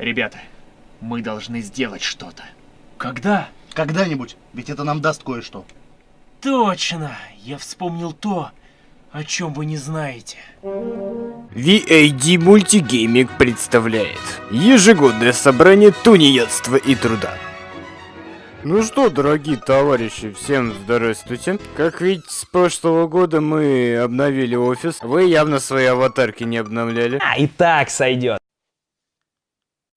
Ребята, мы должны сделать что-то. Когда? Когда-нибудь, ведь это нам даст кое-что. Точно! Я вспомнил то, о чем вы не знаете. VAD Мультигейминг представляет ежегодное собрание тунеядства и труда. Ну что, дорогие товарищи, всем здравствуйте. Как видите, с прошлого года мы обновили офис. Вы явно свои аватарки не обновляли. А, и так сойдет.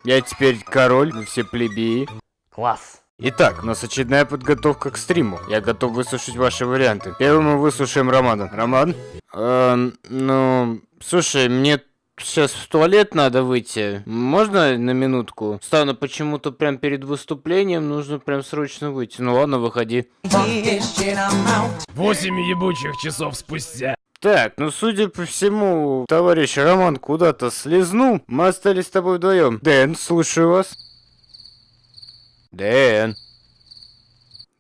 Я теперь король, все плебеи. Класс. Итак, у нас очередная подготовка к стриму. Я готов выслушать ваши варианты. Первым мы выслушаем Романа. Роман? Эм, ну, слушай, мне сейчас в туалет надо выйти. Можно на минутку? Стану почему-то прям перед выступлением, нужно прям срочно выйти. Ну ладно, выходи. Восемь ебучих часов спустя. Так, ну судя по всему, товарищ Роман куда-то слезнул. Мы остались с тобой вдвоем. Дэн, слушаю вас. Дэн.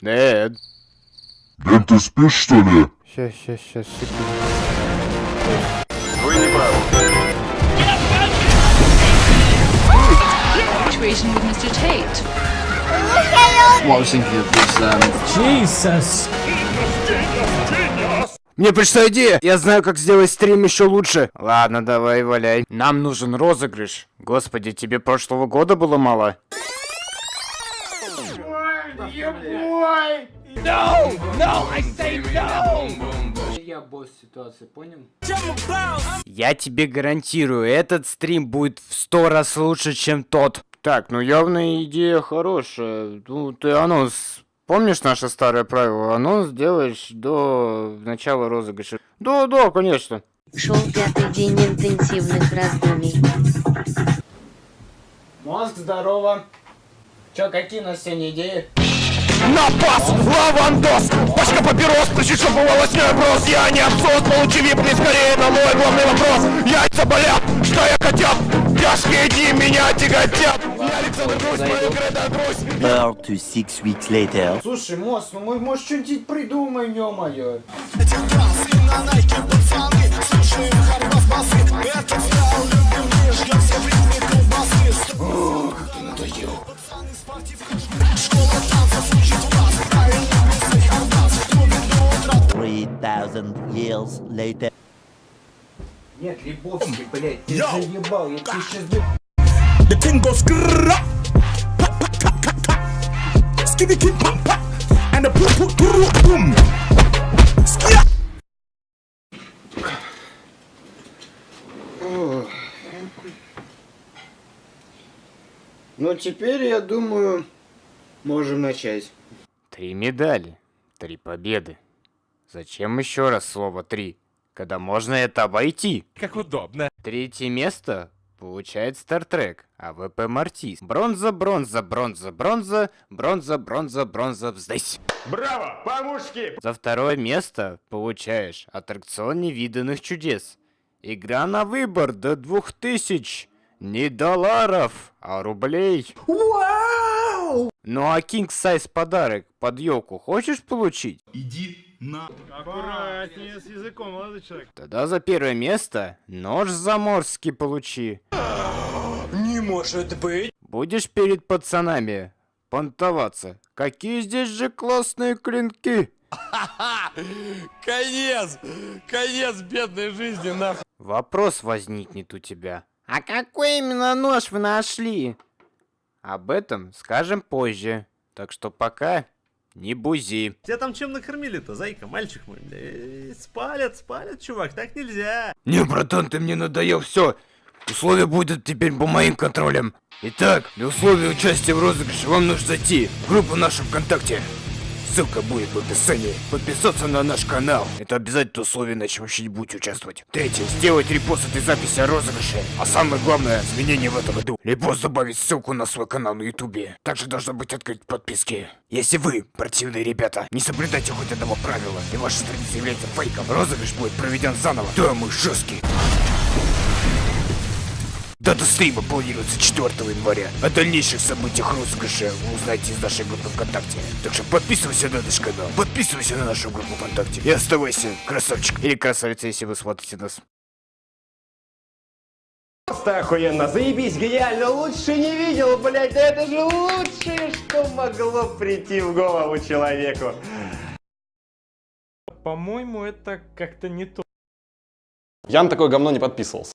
Дэн. Дэн, ты спишь, что ли? Сейчас, сейчас, сейчас, секунду. Вы не правы. with Mr. Tate. What I was thinking of was, um, Jesus. Мне пришла идея! Я знаю, как сделать стрим еще лучше. Ладно, давай, валяй. Нам нужен розыгрыш. Господи, тебе прошлого года было мало? Я босс ситуации, понял? Я тебе гарантирую, этот стрим будет в сто раз лучше, чем тот. Так, ну явно идея хорошая. Ну, ты анонс Помнишь наше старое правило? Анонс делаешь до начала розыгрыша. Да, да, конечно. Шел пятый день интенсивных раздумий. Мозг, здорово. Чё, какие у нас сегодня идеи? На пас! Лавандос! Пачка папирос, причем чтобы волосной брос Я не абсос, получи випни скорее на мой главный вопрос Яйца болят, что я котят? Тяжкие дни меня тяготят Александр Грусь, мою города Грусь Four to six weeks later. Слушай, Мос, ну мы, может, что-нибудь придумаем, ё-моё. Three thousand years later. Нет, Лебовский, блядь, ты заебал, я тебе сейчас... The thing goes kid pa pa And the poo poo poo boom. Skia Ну, теперь, я думаю, можем начать. Три медали, три победы. Зачем еще раз слово «три», когда можно это обойти? Как удобно. Третье место получает Стартрек, АВП Мартис. Бронза, бронза, бронза, бронза, бронза, бронза, бронза, здесь. Браво, по-мужски За второе место получаешь аттракцион невиданных чудес. Игра на выбор до двух тысяч. Не долларов, а рублей. Вау! Ну а King Size подарок под елку хочешь получить? Аккуратнее с языком, молодой человек Тогда за первое место нож заморский получи. Не может быть Будешь перед пацанами понтоваться. Какие здесь же классные клинки. Конец Конец бедной жизни, нахуй Вопрос возникнет у тебя. А какой именно нож вы нашли? Об этом скажем позже. Так что пока не бузи. Тебя там чем накормили-то, зайка, мальчик мой? Э, Спалят, спалят, чувак, так нельзя. Не, братан, ты мне надоел, все. Условия будут теперь по моим контролям. Итак, для условия участия в розыгрыше вам нужно зайти в группу нашу ВКонтакте. Ссылка будет в описании. Подписаться на наш канал. Это обязательно условие, иначе вообще не будете участвовать. Третье. Сделать репост этой записи о розыгрыше. А самое главное, изменение в этом году. Репост добавить ссылку на свой канал на ютубе. Также должно быть открыть подписки. Если вы, противные ребята, не соблюдаете хоть одного правила, и ваша страница является фейком, розыгрыш будет проведен заново. Да, мы жесткий. Дата стрима планируется 4 января. О дальнейших событиях розыгрыша вы узнаете из нашей группы ВКонтакте. Так что подписывайся на наш канал, подписывайся на нашу группу ВКонтакте и оставайся красавчик или красавица, если вы смотрите нас. Просто охуенно, заебись, гениально, лучше не видел, блядь, да это же лучшее, что могло прийти в голову человеку. По-моему, это как-то не то. Я на такое говно не подписывался.